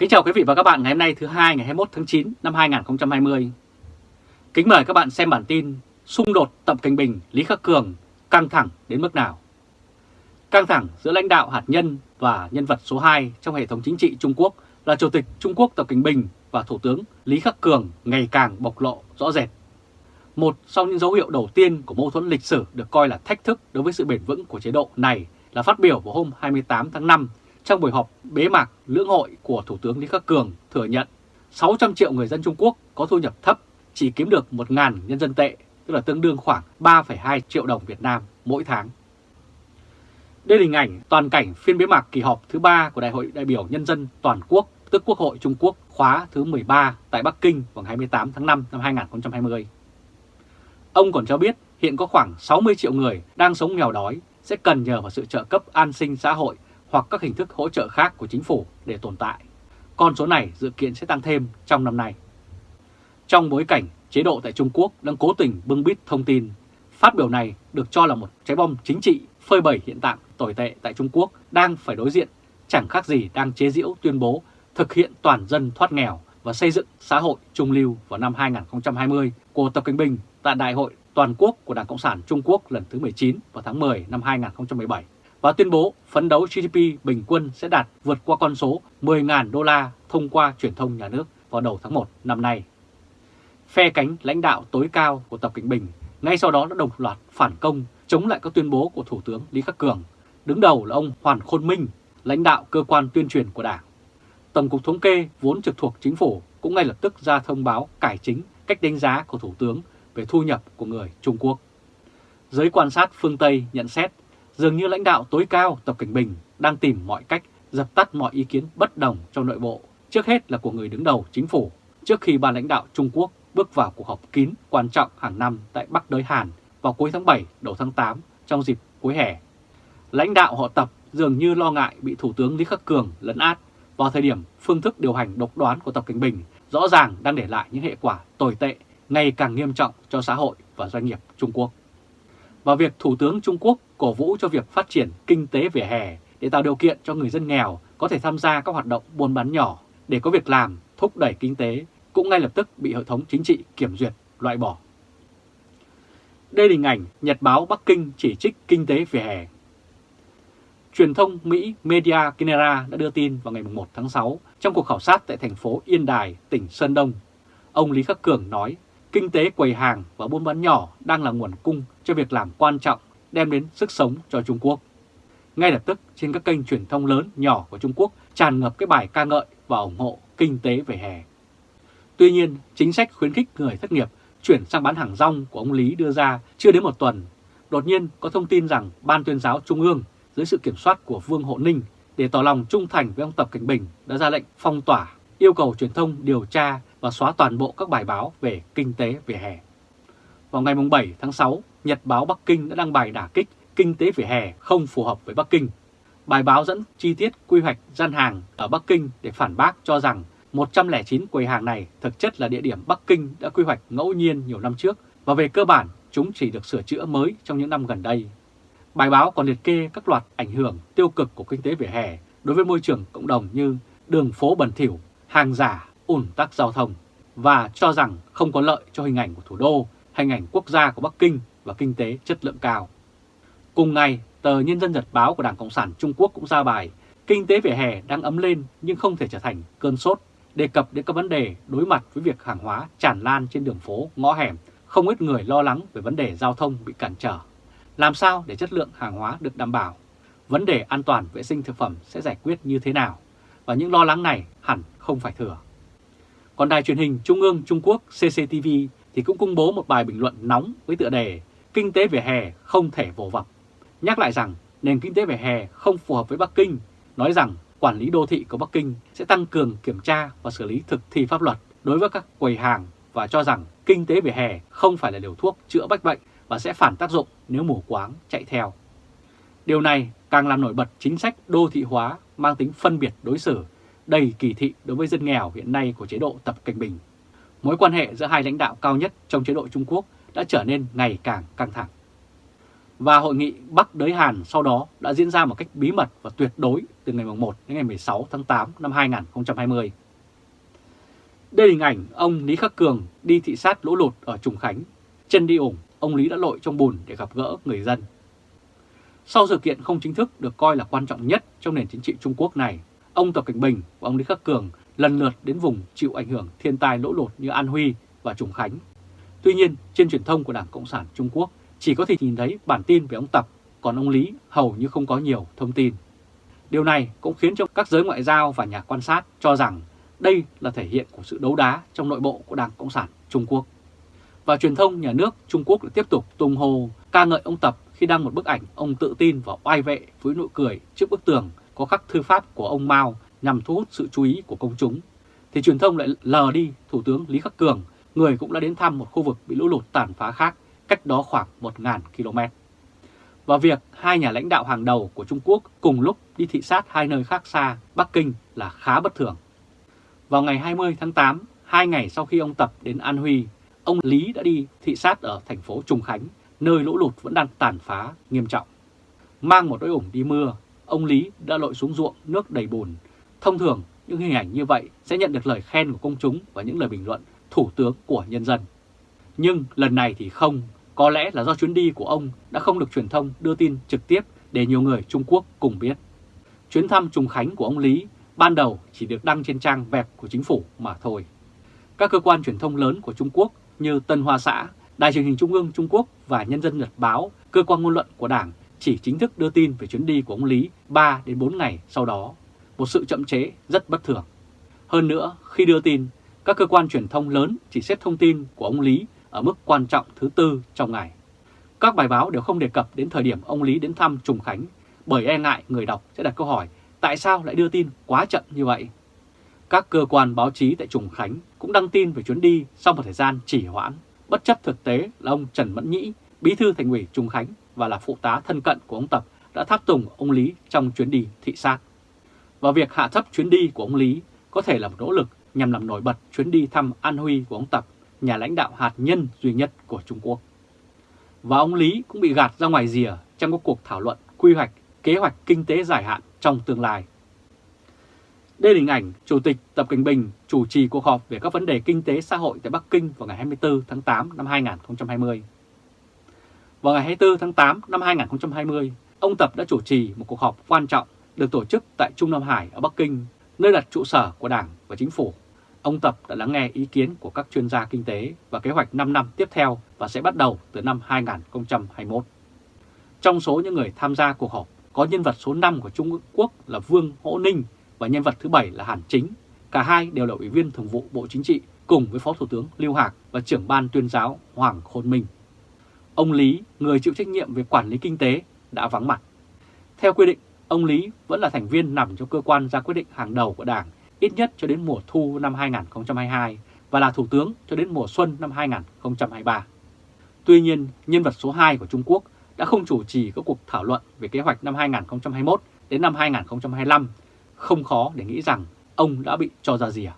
Kính chào quý vị và các bạn ngày hôm nay thứ hai ngày 21 tháng 9 năm 2020. Kính mời các bạn xem bản tin Xung đột Tập Cảnh Bình, Lý Khắc Cường căng thẳng đến mức nào? Căng thẳng giữa lãnh đạo hạt nhân và nhân vật số 2 trong hệ thống chính trị Trung Quốc là Chủ tịch Trung Quốc Tập Cảnh Bình và Thủ tướng Lý Khắc Cường ngày càng bộc lộ rõ rệt. Một trong những dấu hiệu đầu tiên của mâu thuẫn lịch sử được coi là thách thức đối với sự bền vững của chế độ này là phát biểu vào hôm 28 tháng 5 trong buổi họp bế mạc lưỡng hội của Thủ tướng Lý Khắc Cường thừa nhận 600 triệu người dân Trung Quốc có thu nhập thấp chỉ kiếm được 1.000 nhân dân tệ, tức là tương đương khoảng 3,2 triệu đồng Việt Nam mỗi tháng. Đây là hình ảnh toàn cảnh phiên bế mạc kỳ họp thứ 3 của Đại hội đại biểu Nhân dân Toàn quốc, tức Quốc hội Trung Quốc khóa thứ 13 tại Bắc Kinh vào ngày 28 tháng 5 năm 2020. Ông còn cho biết hiện có khoảng 60 triệu người đang sống nghèo đói sẽ cần nhờ vào sự trợ cấp an sinh xã hội hoặc các hình thức hỗ trợ khác của chính phủ để tồn tại. Con số này dự kiến sẽ tăng thêm trong năm nay. Trong bối cảnh chế độ tại Trung Quốc đang cố tình bưng bít thông tin, phát biểu này được cho là một trái bom chính trị phơi bày hiện tượng tồi tệ tại Trung Quốc đang phải đối diện chẳng khác gì đang chế giễu tuyên bố thực hiện toàn dân thoát nghèo và xây dựng xã hội trung lưu vào năm 2020 của Tập Cận Bình tại Đại hội Toàn quốc của Đảng Cộng sản Trung Quốc lần thứ 19 vào tháng 10 năm 2017 và tuyên bố phấn đấu GDP bình quân sẽ đạt vượt qua con số 10.000 đô la thông qua truyền thông nhà nước vào đầu tháng 1 năm nay. Phe cánh lãnh đạo tối cao của Tập Cận Bình ngay sau đó đã đồng loạt phản công chống lại các tuyên bố của Thủ tướng Lý Khắc Cường. Đứng đầu là ông Hoàn Khôn Minh, lãnh đạo cơ quan tuyên truyền của Đảng. Tổng cục Thống kê vốn trực thuộc chính phủ cũng ngay lập tức ra thông báo cải chính cách đánh giá của Thủ tướng về thu nhập của người Trung Quốc. Giới quan sát phương Tây nhận xét dường như lãnh đạo tối cao Tập Cảnh Bình đang tìm mọi cách dập tắt mọi ý kiến bất đồng trong nội bộ, trước hết là của người đứng đầu chính phủ, trước khi ban lãnh đạo Trung Quốc bước vào cuộc họp kín quan trọng hàng năm tại Bắc Đới Hàn vào cuối tháng 7, đầu tháng 8 trong dịp cuối hè. Lãnh đạo họ Tập dường như lo ngại bị Thủ tướng Lý Khắc Cường lấn át vào thời điểm phương thức điều hành độc đoán của Tập Cảnh Bình rõ ràng đang để lại những hệ quả tồi tệ ngày càng nghiêm trọng cho xã hội và doanh nghiệp Trung Quốc. Và việc Thủ tướng Trung Quốc cổ vũ cho việc phát triển kinh tế vỉa hè để tạo điều kiện cho người dân nghèo có thể tham gia các hoạt động buôn bán nhỏ để có việc làm, thúc đẩy kinh tế cũng ngay lập tức bị hệ thống chính trị kiểm duyệt, loại bỏ. Đây là hình ảnh Nhật báo Bắc Kinh chỉ trích kinh tế vỉa hè. Truyền thông Mỹ Media Kinera đã đưa tin vào ngày 1 tháng 6 trong cuộc khảo sát tại thành phố Yên Đài, tỉnh Sơn Đông. Ông Lý Khắc Cường nói kinh tế quầy hàng và buôn bán nhỏ đang là nguồn cung cho việc làm quan trọng đem đến sức sống cho Trung Quốc. Ngay lập tức trên các kênh truyền thông lớn nhỏ của Trung Quốc tràn ngập cái bài ca ngợi và ủng hộ kinh tế về hè. Tuy nhiên, chính sách khuyến khích người thất nghiệp chuyển sang bán hàng rong của ông Lý đưa ra chưa đến một tuần. Đột nhiên có thông tin rằng Ban tuyên giáo Trung ương dưới sự kiểm soát của Vương Hộ Ninh để tỏ lòng trung thành với ông Tập Cảnh Bình đã ra lệnh phong tỏa, yêu cầu truyền thông điều tra và xóa toàn bộ các bài báo về kinh tế về hè. Vào ngày 7 tháng 6, Nhật báo Bắc Kinh đã đăng bài đả kích kinh tế vỉa hè không phù hợp với Bắc Kinh. Bài báo dẫn chi tiết quy hoạch gian hàng ở Bắc Kinh để phản bác cho rằng 109 quầy hàng này thực chất là địa điểm Bắc Kinh đã quy hoạch ngẫu nhiên nhiều năm trước và về cơ bản chúng chỉ được sửa chữa mới trong những năm gần đây. Bài báo còn liệt kê các loạt ảnh hưởng tiêu cực của kinh tế vỉa hè đối với môi trường cộng đồng như đường phố bẩn thỉu, hàng giả, ủn tắc giao thông và cho rằng không có lợi cho hình ảnh của thủ đô, hình ảnh quốc gia của Bắc Kinh và kinh tế chất lượng cao. Cùng ngày, tờ Nhân dân Nhật báo của Đảng Cộng sản Trung Quốc cũng ra bài Kinh tế vỉa hè đang ấm lên nhưng không thể trở thành cơn sốt, đề cập đến các vấn đề đối mặt với việc hàng hóa tràn lan trên đường phố, ngõ hẻm, không ít người lo lắng về vấn đề giao thông bị cản trở. Làm sao để chất lượng hàng hóa được đảm bảo? Vấn đề an toàn vệ sinh thực phẩm sẽ giải quyết như thế nào? Và những lo lắng này hẳn không phải thừa. Còn đài truyền hình Trung ương Trung Quốc CCTV thì cũng công bố một bài bình luận nóng với tựa đề Kinh tế về hè không thể vồ vập. Nhắc lại rằng nền kinh tế về hè không phù hợp với Bắc Kinh, nói rằng quản lý đô thị của Bắc Kinh sẽ tăng cường kiểm tra và xử lý thực thi pháp luật đối với các quầy hàng và cho rằng kinh tế về hè không phải là liều thuốc chữa bách bệnh và sẽ phản tác dụng nếu mù quáng chạy theo. Điều này càng làm nổi bật chính sách đô thị hóa mang tính phân biệt đối xử, đầy kỳ thị đối với dân nghèo hiện nay của chế độ Tập Cảnh Bình. Mối quan hệ giữa hai lãnh đạo cao nhất trong chế độ Trung Quốc đã trở nên ngày càng căng thẳng. Và hội nghị Bắc Đới Hàn sau đó đã diễn ra một cách bí mật và tuyệt đối từ ngày 1 đến ngày 16 tháng 8 năm 2020. Đây là hình ảnh ông Lý Khắc Cường đi thị sát lũ lụt ở Trùng Khánh. Chân đi ủng, ông Lý đã lội trong bùn để gặp gỡ người dân. Sau sự kiện không chính thức được coi là quan trọng nhất trong nền chính trị Trung Quốc này, ông Tập Cảnh Bình và ông Lý Khắc Cường lần lượt đến vùng chịu ảnh hưởng thiên tai lũ lụt như An Huy và Trùng Khánh. Tuy nhiên, trên truyền thông của Đảng Cộng sản Trung Quốc chỉ có thể nhìn thấy bản tin về ông Tập, còn ông Lý hầu như không có nhiều thông tin. Điều này cũng khiến cho các giới ngoại giao và nhà quan sát cho rằng đây là thể hiện của sự đấu đá trong nội bộ của Đảng Cộng sản Trung Quốc. Và truyền thông nhà nước Trung Quốc lại tiếp tục tung hô ca ngợi ông Tập khi đăng một bức ảnh ông tự tin và oai vệ với nụ cười trước bức tường có khắc thư pháp của ông Mao nhằm thu hút sự chú ý của công chúng. Thì truyền thông lại lờ đi Thủ tướng Lý Khắc Cường, người cũng đã đến thăm một khu vực bị lũ lụt tàn phá khác cách đó khoảng 1.000 km. Và việc hai nhà lãnh đạo hàng đầu của Trung Quốc cùng lúc đi thị sát hai nơi khác xa Bắc Kinh là khá bất thường. Vào ngày 20 tháng 8, hai ngày sau khi ông Tập đến An Huy, ông Lý đã đi thị sát ở thành phố Trùng Khánh, nơi lũ lụt vẫn đang tàn phá nghiêm trọng. Mang một đôi ủng đi mưa, ông Lý đã lội xuống ruộng nước đầy bùn. Thông thường, những hình ảnh như vậy sẽ nhận được lời khen của công chúng và những lời bình luận thủ tướng của nhân dân. Nhưng lần này thì không, có lẽ là do chuyến đi của ông đã không được truyền thông đưa tin trực tiếp để nhiều người Trung Quốc cùng biết. Chuyến thăm Trùng Khánh của ông Lý ban đầu chỉ được đăng trên trang web của chính phủ mà thôi. Các cơ quan truyền thông lớn của Trung Quốc như Tân Hoa Xã, Đài truyền hình Trung ương Trung Quốc và Nhân dân Nhật Báo, cơ quan ngôn luận của Đảng chỉ chính thức đưa tin về chuyến đi của ông Lý 3 đến 4 ngày sau đó, một sự chậm chế rất bất thường. Hơn nữa, khi đưa tin, các cơ quan truyền thông lớn chỉ xếp thông tin của ông Lý ở mức quan trọng thứ tư trong ngày. Các bài báo đều không đề cập đến thời điểm ông Lý đến thăm Trùng Khánh bởi e ngại người đọc sẽ đặt câu hỏi tại sao lại đưa tin quá chậm như vậy. Các cơ quan báo chí tại Trùng Khánh cũng đăng tin về chuyến đi sau một thời gian chỉ hoãn, bất chấp thực tế là ông Trần Mẫn Nhĩ, bí thư thành ủy Trùng Khánh và là phụ tá thân cận của ông Tập đã tháp tùng ông Lý trong chuyến đi thị sát. Và việc hạ thấp chuyến đi của ông Lý có thể là một nỗ lực nhằm làm nổi bật chuyến đi thăm An Huy của ông Tập, nhà lãnh đạo hạt nhân duy nhất của Trung Quốc. Và ông Lý cũng bị gạt ra ngoài rìa trong các cuộc thảo luận quy hoạch, kế hoạch kinh tế dài hạn trong tương lai. Đây là hình ảnh Chủ tịch Tập Cận Bình chủ trì cuộc họp về các vấn đề kinh tế xã hội tại Bắc Kinh vào ngày 24 tháng 8 năm 2020. Vào ngày 24 tháng 8 năm 2020, ông Tập đã chủ trì một cuộc họp quan trọng được tổ chức tại Trung Nam Hải ở Bắc Kinh, nơi đặt trụ sở của Đảng và Chính phủ. Ông Tập đã lắng nghe ý kiến của các chuyên gia kinh tế và kế hoạch 5 năm tiếp theo và sẽ bắt đầu từ năm 2021. Trong số những người tham gia cuộc họp có nhân vật số 5 của Trung Quốc là Vương Hỗ Ninh và nhân vật thứ 7 là Hàn Chính. Cả hai đều là Ủy viên Thường vụ Bộ Chính trị cùng với Phó Thủ tướng Lưu Hạc và trưởng ban tuyên giáo Hoàng Khôn Minh. Ông Lý, người chịu trách nhiệm về quản lý kinh tế, đã vắng mặt. Theo quy định, ông Lý vẫn là thành viên nằm trong cơ quan ra quyết định hàng đầu của Đảng ít nhất cho đến mùa thu năm 2022 và là Thủ tướng cho đến mùa xuân năm 2023. Tuy nhiên, nhân vật số 2 của Trung Quốc đã không chủ trì các cuộc thảo luận về kế hoạch năm 2021 đến năm 2025, không khó để nghĩ rằng ông đã bị cho ra rìa.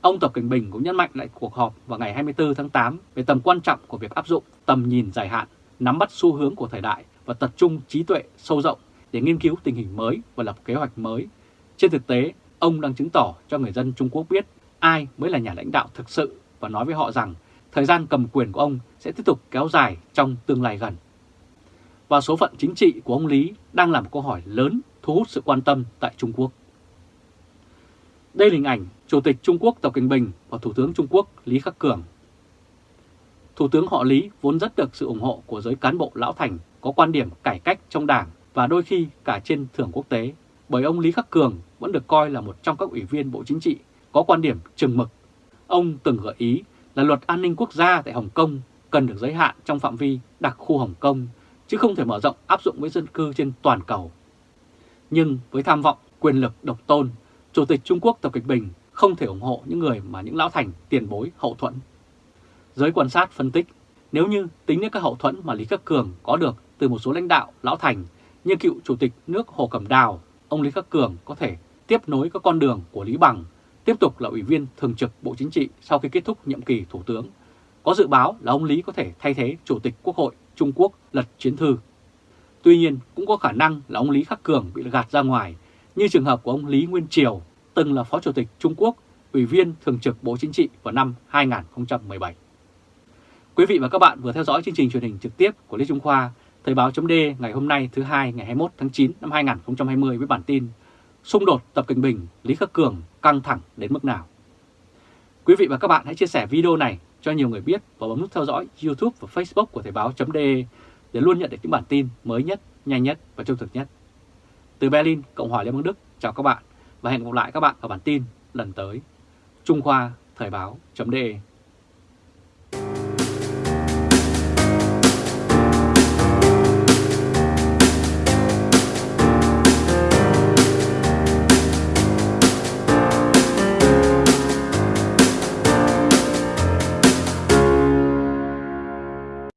Ông Tập Cảnh Bình cũng nhấn mạnh lại cuộc họp vào ngày 24 tháng 8 về tầm quan trọng của việc áp dụng tầm nhìn dài hạn, nắm bắt xu hướng của thời đại và tập trung trí tuệ sâu rộng để nghiên cứu tình hình mới và lập kế hoạch mới. Trên thực tế, ông đang chứng tỏ cho người dân Trung Quốc biết ai mới là nhà lãnh đạo thực sự và nói với họ rằng thời gian cầm quyền của ông sẽ tiếp tục kéo dài trong tương lai gần. Và số phận chính trị của ông Lý đang là một câu hỏi lớn thu hút sự quan tâm tại Trung Quốc. Đây là hình ảnh Chủ tịch Trung Quốc Tập Cận Bình và Thủ tướng Trung Quốc Lý Khắc Cường. Thủ tướng họ Lý vốn rất được sự ủng hộ của giới cán bộ lão thành có quan điểm cải cách trong đảng và đôi khi cả trên thưởng quốc tế, bởi ông Lý Khắc Cường vẫn được coi là một trong các ủy viên Bộ Chính trị có quan điểm chừng mực. Ông từng gợi ý là luật an ninh quốc gia tại Hồng Kông cần được giới hạn trong phạm vi đặc khu Hồng Kông, chứ không thể mở rộng áp dụng với dân cư trên toàn cầu. Nhưng với tham vọng quyền lực độc tôn, Chủ tịch Trung Quốc Tập Kịch Bình không thể ủng hộ những người mà những lão thành tiền bối hậu thuẫn. Giới quan sát phân tích, nếu như tính đến các hậu thuẫn mà Lý Khắc Cường có được từ một số lãnh đạo lão thành như cựu Chủ tịch nước Hồ Cẩm Đào, ông Lý Khắc Cường có thể tiếp nối các con đường của Lý Bằng, tiếp tục là Ủy viên Thường trực Bộ Chính trị sau khi kết thúc nhiệm kỳ Thủ tướng. Có dự báo là ông Lý có thể thay thế Chủ tịch Quốc hội Trung Quốc lật chiến thư. Tuy nhiên cũng có khả năng là ông Lý Khắc Cường bị gạt ra ngoài như trường hợp của ông Lý Nguyên Triều từng là Phó Chủ tịch Trung Quốc, Ủy viên Thường trực Bộ Chính trị vào năm 2017. Quý vị và các bạn vừa theo dõi chương trình truyền hình trực tiếp của Lê Trung Khoa, Thời báo chấm ngày hôm nay thứ hai ngày 21 tháng 9 năm 2020 với bản tin Xung đột Tập Cận Bình, Lý Khắc Cường căng thẳng đến mức nào? Quý vị và các bạn hãy chia sẻ video này cho nhiều người biết và bấm nút theo dõi YouTube và Facebook của Thời báo chấm để luôn nhận được những bản tin mới nhất, nhanh nhất và trung thực nhất. Từ Berlin, Cộng hòa Liên bang Đức, chào các bạn và hẹn gặp lại các bạn ở bản tin lần tới. Trung Khoa Thời báo chấm